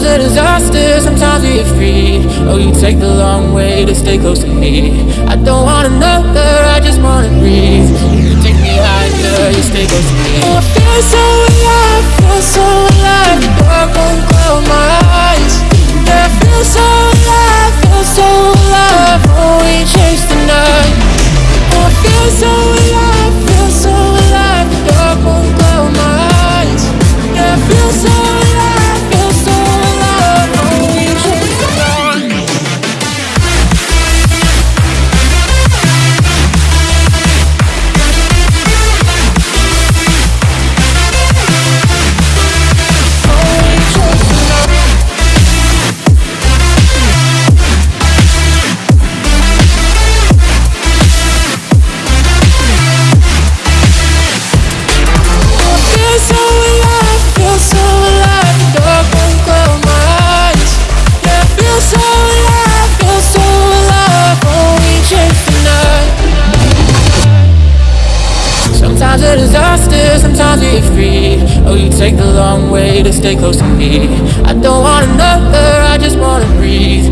Sometimes a disaster, sometimes we are free. Oh, you take the long way to stay close to me. I don't want another, I just wanna breathe. You take me higher, you stay close to me. Oh, I feel so alive, feel so alive. Dark won't close my Sometimes a disaster, sometimes we're free. Oh, you take the long way to stay close to me. I don't want another, I just wanna breathe.